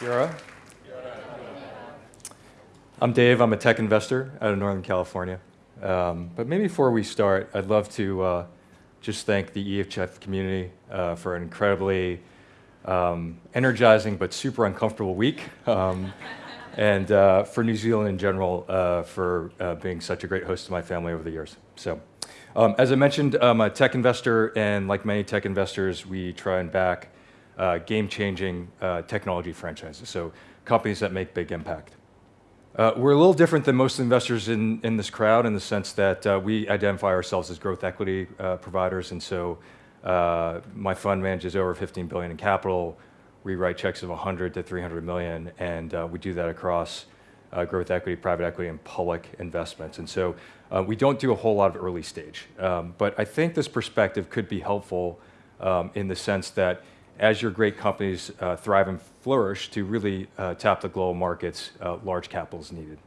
Yura? I'm Dave. I'm a tech investor out of Northern California. Um, but maybe before we start, I'd love to uh, just thank the EHF community uh, for an incredibly um, energizing but super uncomfortable week. Um, and uh, for New Zealand in general, uh, for uh, being such a great host to my family over the years. So, um, as I mentioned, I'm a tech investor, and like many tech investors, we try and back uh, game-changing uh, technology franchises, so companies that make big impact. Uh, we're a little different than most investors in, in this crowd in the sense that uh, we identify ourselves as growth equity uh, providers, and so uh, my fund manages over 15 billion in capital. We write checks of 100 to 300 million, and uh, we do that across uh, growth equity, private equity, and public investments. And so we don't do a whole lot of early stage, um, but I think this perspective could be helpful um, in the sense that as your great companies uh, thrive and flourish to really uh, tap the global markets, uh, large capital is needed.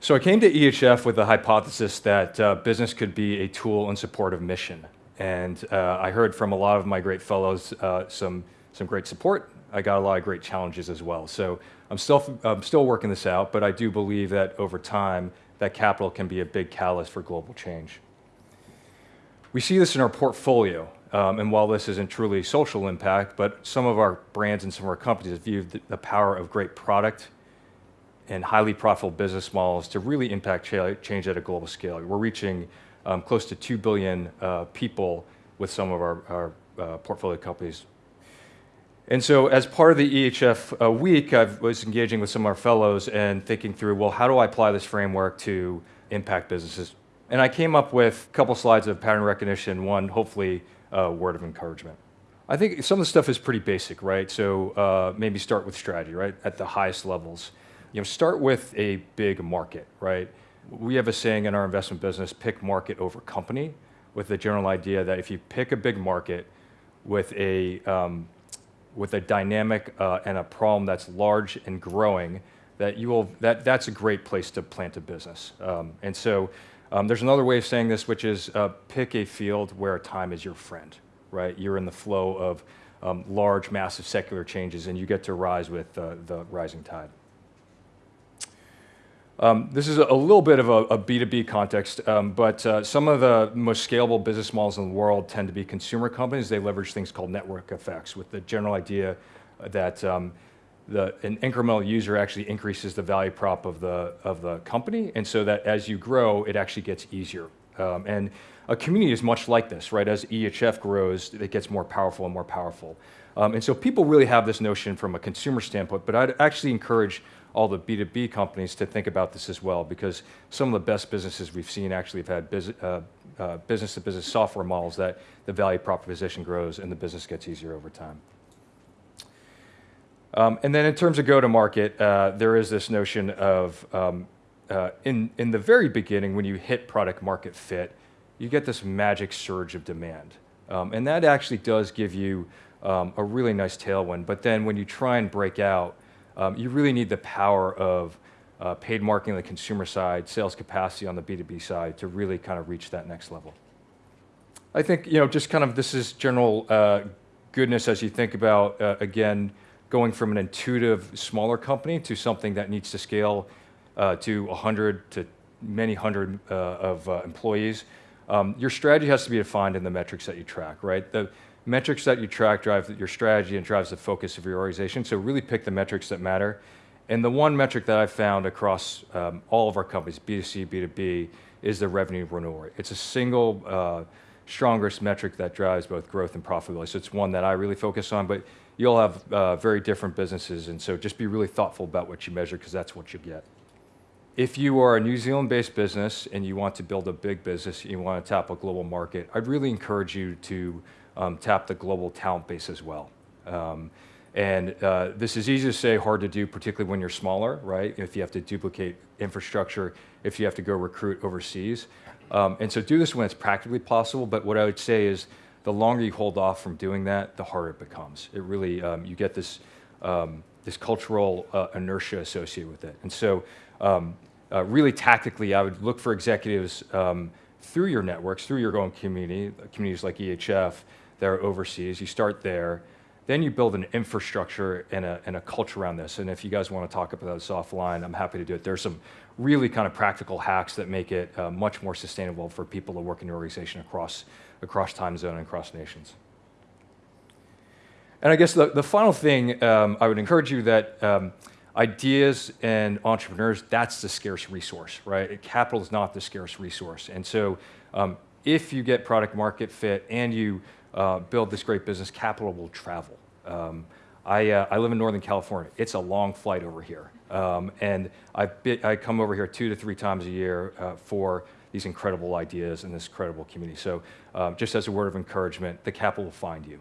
So I came to EHF with the hypothesis that uh, business could be a tool in support of mission. And uh, I heard from a lot of my great fellows uh, some, some great support. I got a lot of great challenges as well. So I'm still, I'm still working this out, but I do believe that over time, that capital can be a big catalyst for global change. We see this in our portfolio. Um, and while this isn't truly social impact, but some of our brands and some of our companies have viewed the, power of great product and highly profitable business models to really impact change at a global scale. We're reaching um, close to 2 billion uh, people with some of our, our uh, portfolio companies. And so as part of the EHF uh, week, I was engaging with some of our fellows and thinking through, well, how do I apply this framework to impact businesses? And I came up with a couple slides of pattern recognition, one hopefully uh, word of encouragement. I think some of the stuff is pretty basic, right? So uh, maybe start with strategy, right? At the highest levels. You know, start with a big market, right? We have a saying in our investment business, pick market over company, with the general idea that if you pick a big market with a, um, with a dynamic uh, and a problem that's large and growing, that you will, that, that's a great place to plant a business. Um, and so um, there's another way of saying this, which is uh, pick a field where time is your friend, right? You're in the flow of um, large, massive secular changes, and you get to rise with uh, the rising tide. Um, this is a, little bit of a a B2B context, um, but uh, some of the most scalable business models in the world tend to be consumer companies. They leverage things called network effects with the general idea that um, the, an incremental user actually increases the value prop of the, of the company, and so that as you grow, it actually gets easier. Um, and a community is much like this, right? As EHF grows, it gets more powerful and more powerful. Um, and so people really have this notion from a consumer standpoint, but I'd actually encourage all the B2B companies to think about this as well, because some of the best businesses we've seen actually have had business, uh, uh, business-to-business software models that the value proposition grows and the business gets easier over time. Um, and then in terms of go-to-market, uh, there is this notion of, um, uh, in, in the very beginning, when you hit product market fit, you get this magic surge of demand. Um, and that actually does give you um, a really nice tailwind. But then when you try and break out, um, you really need the power of uh, paid marketing on the consumer side, sales capacity on the B2B side to really kind of reach that next level. I think, you know, just kind of this is general uh, goodness as you think about, uh, again, going from an intuitive smaller company to something that needs to scale uh, to 100 to many hundred uh, of uh, employees, um, your strategy has to be defined in the metrics that you track, right? The metrics that you track drive your strategy and drives the focus of your organization. So really pick the metrics that matter. And the one metric that I've found across um, all of our companies, B2C, B2B, is the revenue renewal rate. It's a single uh, strongest metric that drives both growth and profitability. So it's one that I really focus on, but you'll have uh, very different businesses, and so just be really thoughtful about what you measure because that's what you get. If you are a New Zealand-based business and you want to build a big business, you want to tap a global market, I'd really encourage you to um, tap the global talent base as well. Um, and uh, this is easy to say, hard to do, particularly when you're smaller, right? If you have to duplicate infrastructure, if you have to go recruit overseas. Um, and so do this when it's practically possible, but what I would say is the longer you hold off from doing that, the harder it becomes. It really, um, you get this, um, this cultural uh, inertia associated with it. And so um, uh, really tactically, I would look for executives um, through your networks, through your own community, communities like EHF that are overseas. You start there. Then you build an infrastructure and a, and a culture around this. And if you guys want to talk about this offline, I'm happy to do it. There's some really kind of practical hacks that make it uh, much more sustainable for people to work in your organization across, across time zone and across nations. And I guess the, the final thing, um, I would encourage you that um, ideas and entrepreneurs, that's the scarce resource, right? Capital is not the scarce resource. And so um, if you get product market fit and you uh, build this great business, capital will travel. Um, I, uh, I, live in Northern California. It's a long flight over here. Um, and I, I, come over here two to three times a year uh, for these incredible ideas and this incredible community. So um, just as a word of encouragement, the capital will find you.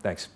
Thanks.